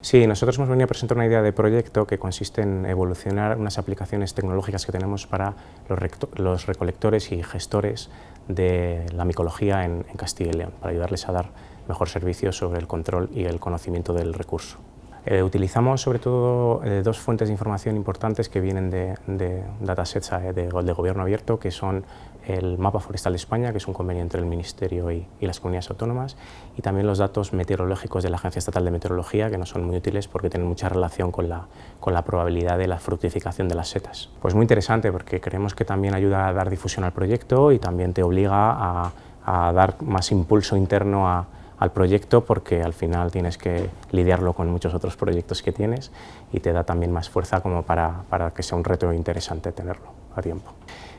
Sí, nosotros hemos venido a presentar una idea de proyecto que consiste en evolucionar unas aplicaciones tecnológicas que tenemos para los, recolectores y gestores de la micología en, en Castilla y León, para ayudarles a dar mejor servicio sobre el control y el conocimiento del recurso. Eh, utilizamos sobre todo eh, dos fuentes de información importantes que vienen de, datasets eh, de, gobierno abierto, que son el Mapa Forestal de España, que es un convenio entre el Ministerio y, las comunidades autónomas, y también los datos meteorológicos de la Agencia Estatal de Meteorología, que no son muy útiles porque tienen mucha relación con la, con la probabilidad de la fructificación de las setas. Pues muy interesante porque creemos que también ayuda a dar difusión al proyecto y también te obliga a, a dar más impulso interno a, al proyecto porque al final tienes que lidiarlo con muchos otros proyectos que tienes y te da también más fuerza como para, para que sea un reto interesante tenerlo a tiempo.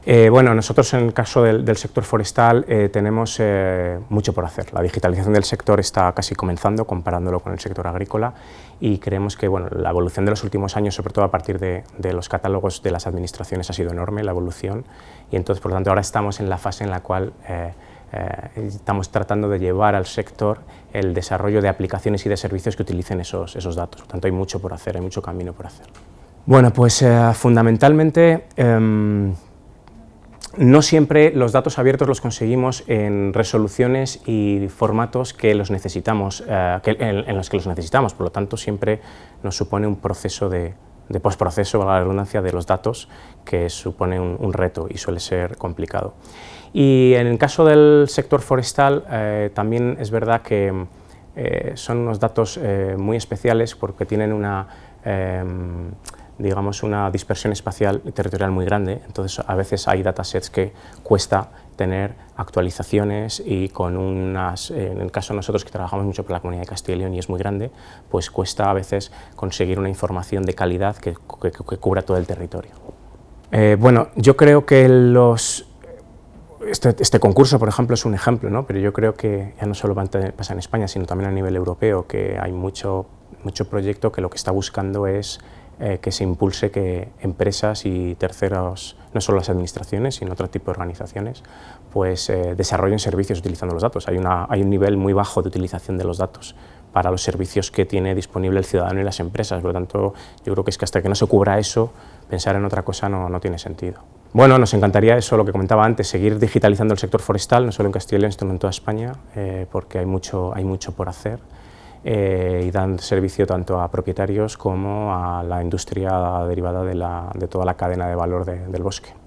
Eh, bueno, nosotros en el caso del, sector forestal eh, tenemos eh, mucho por hacer. La digitalización del sector está casi comenzando comparándolo con el sector agrícola y creemos que bueno, la evolución de los últimos años, sobre todo a partir de, de los catálogos de las administraciones, ha sido enorme la evolución y entonces por lo tanto ahora estamos en la fase en la cual eh, estamos tratando de llevar al sector el desarrollo de aplicaciones y de servicios que utilicen esos, esos datos. Por tanto, hay mucho por hacer, hay mucho camino por hacer. Bueno, pues eh, fundamentalmente em, no siempre los datos abiertos los conseguimos en resoluciones y formatos que los necesitamos, eh, en, los que los necesitamos, por lo tanto siempre nos supone un proceso de, de postproceso, la redundancia, de los datos, que supone un, reto y suele ser complicado. Y en el caso del sector forestal, eh, también es verdad que eh, son unos datos eh, muy especiales porque tienen una digamos, una dispersión espacial y territorial muy grande, entonces a veces hay datasets que cuesta tener actualizaciones y con unas, en el caso de nosotros que trabajamos mucho por la comunidad de Castilla y León y es muy grande, pues cuesta a veces conseguir una información de calidad que, que, cubra todo el territorio. Eh, bueno, yo creo que los, este, este, concurso, por ejemplo, es un ejemplo, ¿no? pero yo creo que ya no solo pasa en España, sino también a nivel europeo, que hay mucho, mucho proyecto que lo que está buscando es eh, que se impulse que empresas y terceros, no solo las administraciones, sino otro tipo de organizaciones, pues eh, desarrollen servicios utilizando los datos. Hay, una, hay un nivel muy bajo de utilización de los datos para los servicios que tiene disponible el ciudadano y las empresas. Por lo tanto, yo creo que es que hasta que no se cubra eso, pensar en otra cosa no, no tiene sentido. Bueno, nos encantaría eso, lo que comentaba antes, seguir digitalizando el sector forestal, no solo en Castilla y León, sino en toda España, eh, porque hay mucho, hay mucho por hacer eh, y dan servicio tanto a propietarios como a la industria derivada de, la, de toda la cadena de valor de, del bosque.